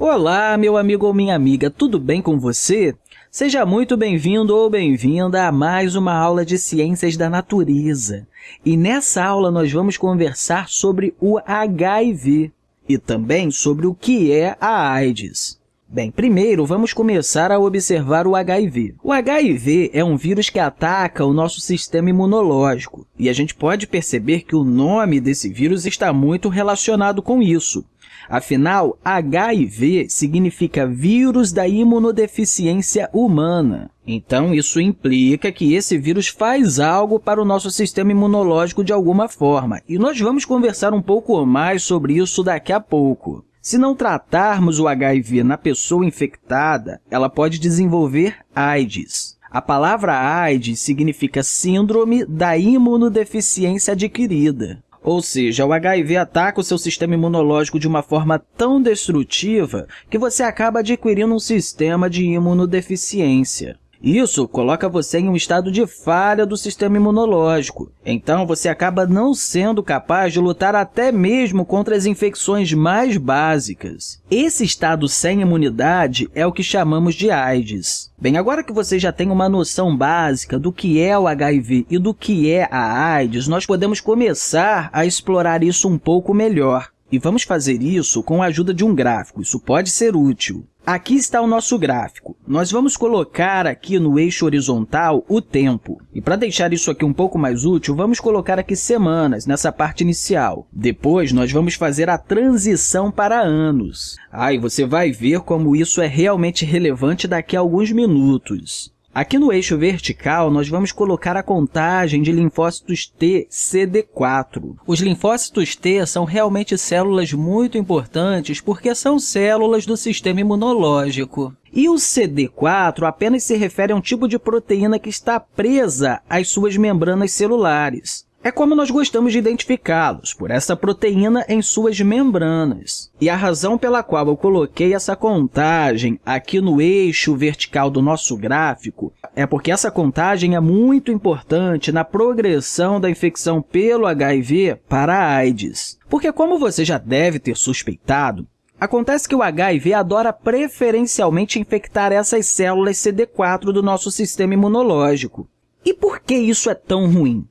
Olá, meu amigo ou minha amiga, tudo bem com você? Seja muito bem-vindo ou bem-vinda a mais uma aula de Ciências da Natureza. E nessa aula nós vamos conversar sobre o HIV e também sobre o que é a AIDS. Bem, primeiro vamos começar a observar o HIV. O HIV é um vírus que ataca o nosso sistema imunológico, e a gente pode perceber que o nome desse vírus está muito relacionado com isso. Afinal, HIV significa vírus da imunodeficiência humana. Então, isso implica que esse vírus faz algo para o nosso sistema imunológico de alguma forma, e nós vamos conversar um pouco mais sobre isso daqui a pouco. Se não tratarmos o HIV na pessoa infectada, ela pode desenvolver AIDS. A palavra AIDS significa Síndrome da Imunodeficiência Adquirida. Ou seja, o HIV ataca o seu sistema imunológico de uma forma tão destrutiva que você acaba adquirindo um sistema de imunodeficiência. Isso coloca você em um estado de falha do sistema imunológico. Então, você acaba não sendo capaz de lutar até mesmo contra as infecções mais básicas. Esse estado sem imunidade é o que chamamos de AIDS. Bem, agora que você já tem uma noção básica do que é o HIV e do que é a AIDS, nós podemos começar a explorar isso um pouco melhor. E vamos fazer isso com a ajuda de um gráfico. Isso pode ser útil. Aqui está o nosso gráfico. Nós vamos colocar aqui no eixo horizontal o tempo. E para deixar isso aqui um pouco mais útil, vamos colocar aqui semanas nessa parte inicial. Depois, nós vamos fazer a transição para anos. Ah, e você vai ver como isso é realmente relevante daqui a alguns minutos. Aqui no eixo vertical, nós vamos colocar a contagem de linfócitos T CD4. Os linfócitos T são realmente células muito importantes porque são células do sistema imunológico. E o CD4 apenas se refere a um tipo de proteína que está presa às suas membranas celulares. É como nós gostamos de identificá-los, por essa proteína em suas membranas. E a razão pela qual eu coloquei essa contagem aqui no eixo vertical do nosso gráfico é porque essa contagem é muito importante na progressão da infecção pelo HIV para a AIDS. Porque, como você já deve ter suspeitado, Acontece que o HIV adora preferencialmente infectar essas células CD4 do nosso sistema imunológico. E por que isso é tão ruim?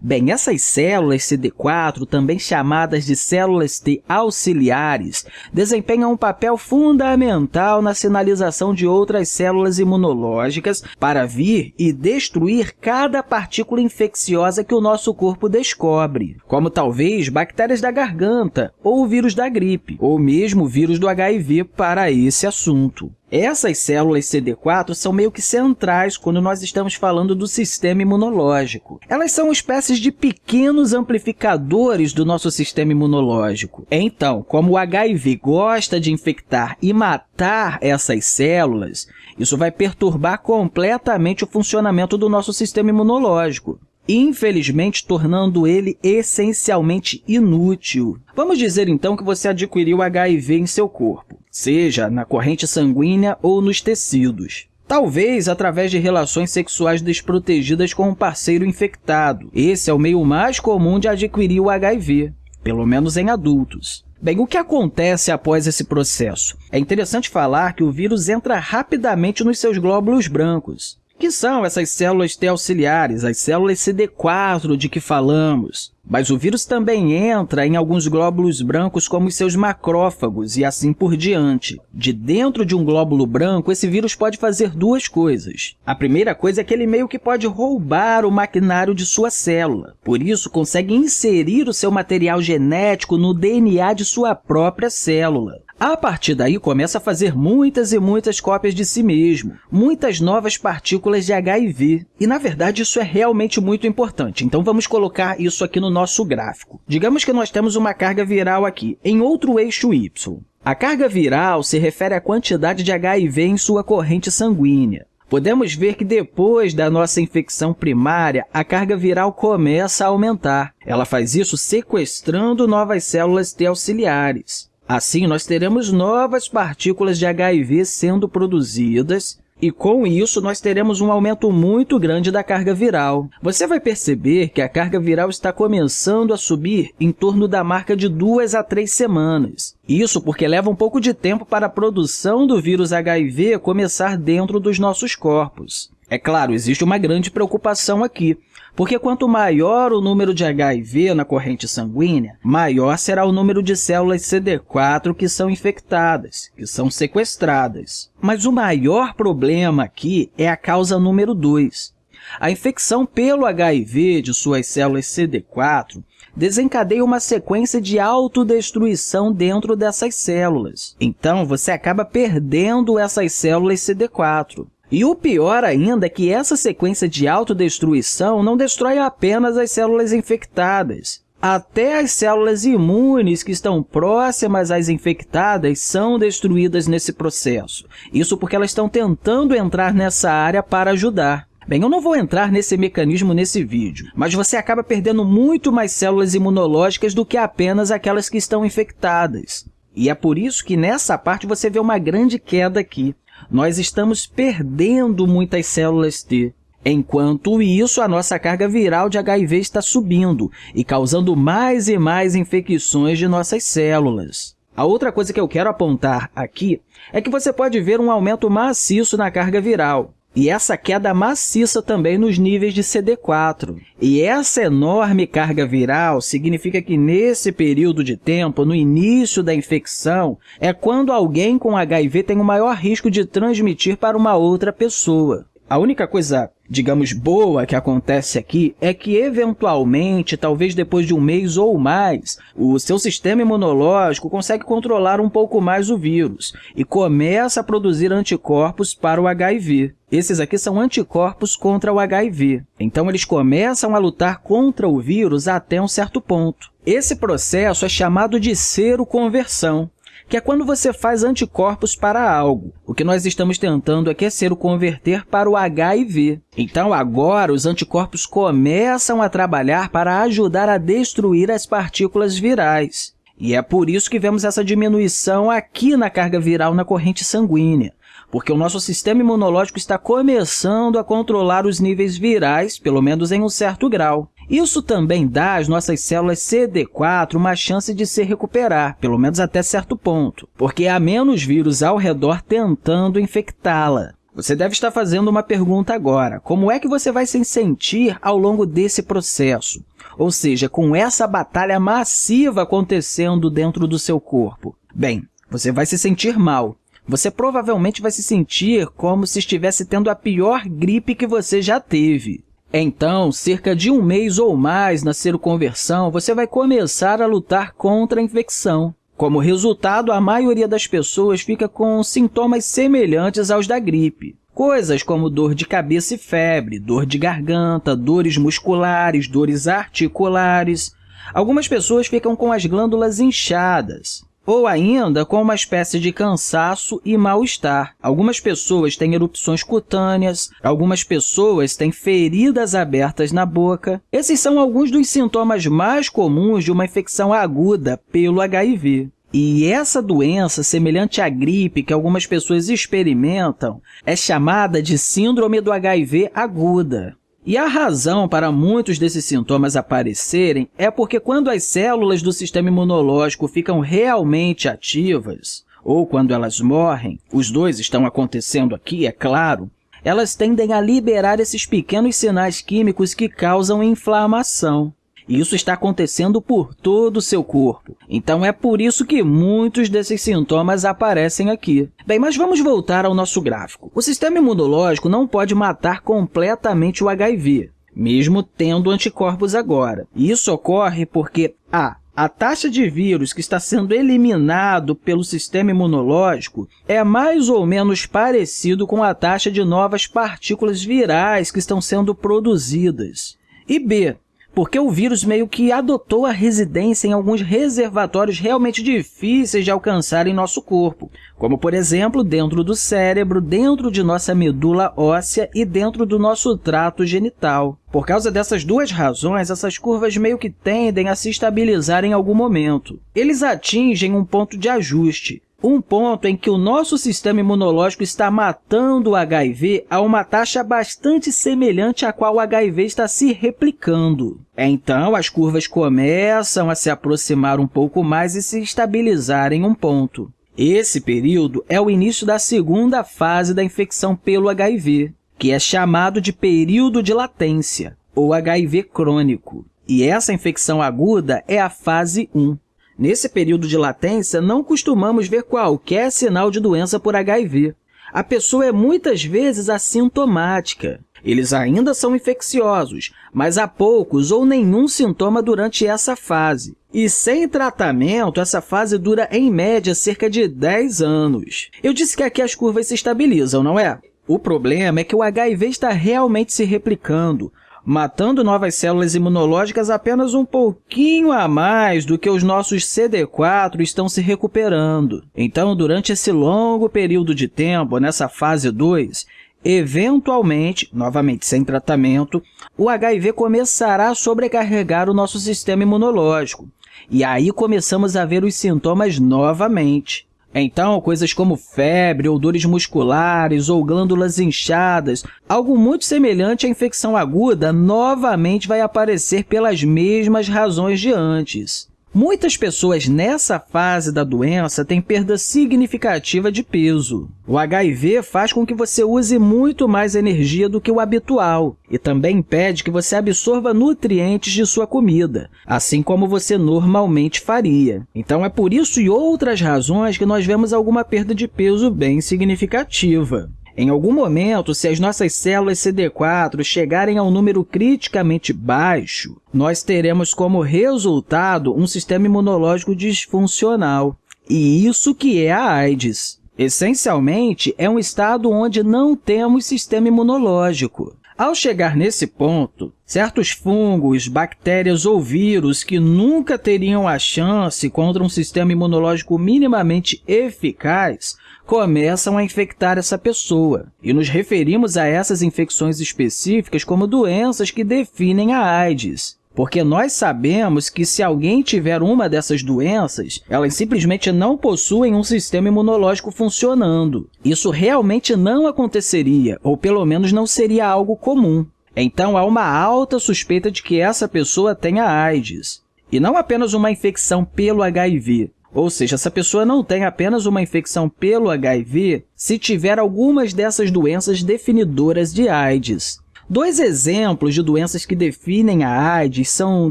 Bem, essas células CD4, também chamadas de células T auxiliares, desempenham um papel fundamental na sinalização de outras células imunológicas para vir e destruir cada partícula infecciosa que o nosso corpo descobre, como talvez bactérias da garganta ou vírus da gripe, ou mesmo vírus do HIV para esse assunto. Essas células CD4 são meio que centrais quando nós estamos falando do sistema imunológico. Elas são espécies de pequenos amplificadores do nosso sistema imunológico. Então, como o HIV gosta de infectar e matar essas células, isso vai perturbar completamente o funcionamento do nosso sistema imunológico infelizmente tornando ele essencialmente inútil. Vamos dizer, então, que você adquiriu HIV em seu corpo, seja na corrente sanguínea ou nos tecidos. Talvez através de relações sexuais desprotegidas com um parceiro infectado. Esse é o meio mais comum de adquirir o HIV, pelo menos em adultos. Bem, o que acontece após esse processo? É interessante falar que o vírus entra rapidamente nos seus glóbulos brancos que são essas células T auxiliares, as células CD4 de que falamos. Mas o vírus também entra em alguns glóbulos brancos como seus macrófagos e assim por diante. De dentro de um glóbulo branco, esse vírus pode fazer duas coisas. A primeira coisa é que ele meio que pode roubar o maquinário de sua célula. Por isso, consegue inserir o seu material genético no DNA de sua própria célula. A partir daí, começa a fazer muitas e muitas cópias de si mesmo, muitas novas partículas de HIV. E, na verdade, isso é realmente muito importante. Então, vamos colocar isso aqui no nosso gráfico. Digamos que nós temos uma carga viral aqui, em outro eixo Y. A carga viral se refere à quantidade de HIV em sua corrente sanguínea. Podemos ver que depois da nossa infecção primária, a carga viral começa a aumentar. Ela faz isso sequestrando novas células T auxiliares. Assim, nós teremos novas partículas de HIV sendo produzidas e com isso nós teremos um aumento muito grande da carga viral. Você vai perceber que a carga viral está começando a subir em torno da marca de duas a três semanas. Isso porque leva um pouco de tempo para a produção do vírus HIV começar dentro dos nossos corpos. É claro, existe uma grande preocupação aqui, porque quanto maior o número de HIV na corrente sanguínea, maior será o número de células CD4 que são infectadas, que são sequestradas. Mas o maior problema aqui é a causa número 2. A infecção pelo HIV de suas células CD4 desencadeia uma sequência de autodestruição dentro dessas células. Então, você acaba perdendo essas células CD4. E o pior ainda é que essa sequência de autodestruição não destrói apenas as células infectadas. Até as células imunes que estão próximas às infectadas são destruídas nesse processo. Isso porque elas estão tentando entrar nessa área para ajudar. Bem, eu não vou entrar nesse mecanismo nesse vídeo, mas você acaba perdendo muito mais células imunológicas do que apenas aquelas que estão infectadas. E é por isso que nessa parte você vê uma grande queda aqui nós estamos perdendo muitas células T. Enquanto isso, a nossa carga viral de HIV está subindo e causando mais e mais infecções de nossas células. A outra coisa que eu quero apontar aqui é que você pode ver um aumento maciço na carga viral e essa queda maciça também nos níveis de CD4. E essa enorme carga viral significa que, nesse período de tempo, no início da infecção, é quando alguém com HIV tem o maior risco de transmitir para uma outra pessoa. A única coisa digamos, boa que acontece aqui é que, eventualmente, talvez depois de um mês ou mais, o seu sistema imunológico consegue controlar um pouco mais o vírus e começa a produzir anticorpos para o HIV. Esses aqui são anticorpos contra o HIV. Então, eles começam a lutar contra o vírus até um certo ponto. Esse processo é chamado de seroconversão que é quando você faz anticorpos para algo. O que nós estamos tentando aqui é ser o converter para o HIV. Então, agora, os anticorpos começam a trabalhar para ajudar a destruir as partículas virais. E é por isso que vemos essa diminuição aqui na carga viral na corrente sanguínea porque o nosso sistema imunológico está começando a controlar os níveis virais, pelo menos em um certo grau. Isso também dá às nossas células CD4 uma chance de se recuperar, pelo menos até certo ponto, porque há menos vírus ao redor tentando infectá-la. Você deve estar fazendo uma pergunta agora. Como é que você vai se sentir ao longo desse processo? Ou seja, com essa batalha massiva acontecendo dentro do seu corpo? Bem, você vai se sentir mal, você provavelmente vai se sentir como se estivesse tendo a pior gripe que você já teve. Então, cerca de um mês ou mais na seroconversão, você vai começar a lutar contra a infecção. Como resultado, a maioria das pessoas fica com sintomas semelhantes aos da gripe. Coisas como dor de cabeça e febre, dor de garganta, dores musculares, dores articulares. Algumas pessoas ficam com as glândulas inchadas, ou ainda com uma espécie de cansaço e mal-estar. Algumas pessoas têm erupções cutâneas, algumas pessoas têm feridas abertas na boca. Esses são alguns dos sintomas mais comuns de uma infecção aguda pelo HIV. E essa doença, semelhante à gripe que algumas pessoas experimentam, é chamada de síndrome do HIV aguda. E a razão para muitos desses sintomas aparecerem é porque quando as células do sistema imunológico ficam realmente ativas, ou quando elas morrem, os dois estão acontecendo aqui, é claro, elas tendem a liberar esses pequenos sinais químicos que causam inflamação. E isso está acontecendo por todo o seu corpo. Então, é por isso que muitos desses sintomas aparecem aqui. Bem, mas vamos voltar ao nosso gráfico. O sistema imunológico não pode matar completamente o HIV, mesmo tendo anticorpos agora. E isso ocorre porque a a taxa de vírus que está sendo eliminado pelo sistema imunológico é mais ou menos parecido com a taxa de novas partículas virais que estão sendo produzidas. E B, porque o vírus meio que adotou a residência em alguns reservatórios realmente difíceis de alcançar em nosso corpo, como, por exemplo, dentro do cérebro, dentro de nossa medula óssea e dentro do nosso trato genital. Por causa dessas duas razões, essas curvas meio que tendem a se estabilizar em algum momento. Eles atingem um ponto de ajuste, um ponto em que o nosso sistema imunológico está matando o HIV a uma taxa bastante semelhante à qual o HIV está se replicando. Então, as curvas começam a se aproximar um pouco mais e se estabilizar em um ponto. Esse período é o início da segunda fase da infecção pelo HIV, que é chamado de período de latência, ou HIV crônico. E essa infecção aguda é a fase 1. Nesse período de latência, não costumamos ver qualquer sinal de doença por HIV. A pessoa é muitas vezes assintomática. Eles ainda são infecciosos, mas há poucos ou nenhum sintoma durante essa fase. E sem tratamento, essa fase dura, em média, cerca de 10 anos. Eu disse que aqui as curvas se estabilizam, não é? O problema é que o HIV está realmente se replicando, matando novas células imunológicas apenas um pouquinho a mais do que os nossos CD4 estão se recuperando. Então, durante esse longo período de tempo, nessa fase 2, eventualmente, novamente sem tratamento, o HIV começará a sobrecarregar o nosso sistema imunológico. E aí começamos a ver os sintomas novamente. Então, coisas como febre, ou dores musculares ou glândulas inchadas, algo muito semelhante à infecção aguda, novamente vai aparecer pelas mesmas razões de antes. Muitas pessoas nessa fase da doença têm perda significativa de peso. O HIV faz com que você use muito mais energia do que o habitual e também impede que você absorva nutrientes de sua comida, assim como você normalmente faria. Então, é por isso e outras razões que nós vemos alguma perda de peso bem significativa. Em algum momento, se as nossas células CD4 chegarem a um número criticamente baixo, nós teremos como resultado um sistema imunológico disfuncional. E isso que é a AIDS. Essencialmente, é um estado onde não temos sistema imunológico. Ao chegar nesse ponto, certos fungos, bactérias ou vírus que nunca teriam a chance contra um sistema imunológico minimamente eficaz começam a infectar essa pessoa. E nos referimos a essas infecções específicas como doenças que definem a AIDS. Porque nós sabemos que se alguém tiver uma dessas doenças, elas simplesmente não possuem um sistema imunológico funcionando. Isso realmente não aconteceria, ou pelo menos não seria algo comum. Então, há uma alta suspeita de que essa pessoa tenha AIDS. E não apenas uma infecção pelo HIV, ou seja, essa pessoa não tem apenas uma infecção pelo HIV se tiver algumas dessas doenças definidoras de AIDS. Dois exemplos de doenças que definem a AIDS são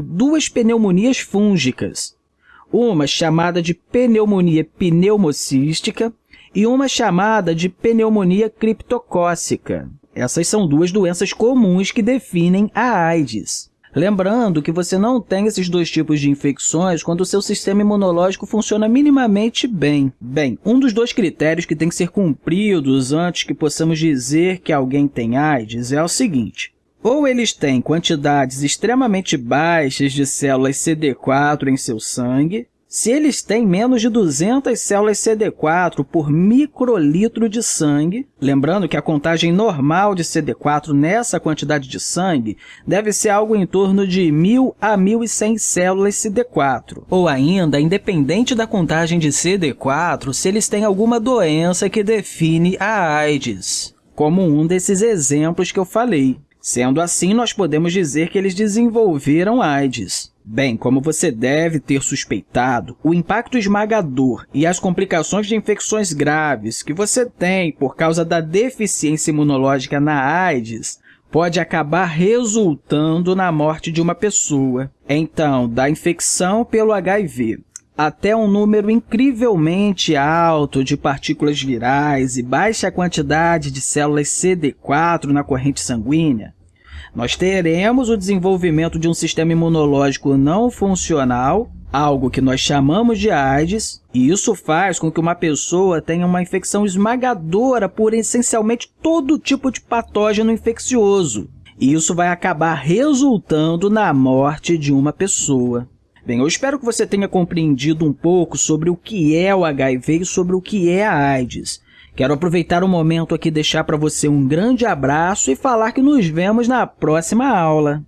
duas pneumonias fúngicas, uma chamada de pneumonia pneumocística e uma chamada de pneumonia criptocócica. Essas são duas doenças comuns que definem a AIDS. Lembrando que você não tem esses dois tipos de infecções quando o seu sistema imunológico funciona minimamente bem. Bem, um dos dois critérios que tem que ser cumpridos antes que possamos dizer que alguém tem AIDS é o seguinte. Ou eles têm quantidades extremamente baixas de células CD4 em seu sangue, se eles têm menos de 200 células CD4 por microlitro de sangue, lembrando que a contagem normal de CD4 nessa quantidade de sangue deve ser algo em torno de 1.000 a 1.100 células CD4, ou ainda, independente da contagem de CD4, se eles têm alguma doença que define a AIDS, como um desses exemplos que eu falei. Sendo assim, nós podemos dizer que eles desenvolveram AIDS. Bem, como você deve ter suspeitado, o impacto esmagador e as complicações de infecções graves que você tem por causa da deficiência imunológica na AIDS pode acabar resultando na morte de uma pessoa. Então, da infecção pelo HIV até um número incrivelmente alto de partículas virais e baixa quantidade de células CD4 na corrente sanguínea, nós teremos o desenvolvimento de um sistema imunológico não funcional, algo que nós chamamos de AIDS, e isso faz com que uma pessoa tenha uma infecção esmagadora por essencialmente todo tipo de patógeno infeccioso. E isso vai acabar resultando na morte de uma pessoa. Bem, eu espero que você tenha compreendido um pouco sobre o que é o HIV e sobre o que é a AIDS. Quero aproveitar o momento aqui deixar para você um grande abraço e falar que nos vemos na próxima aula.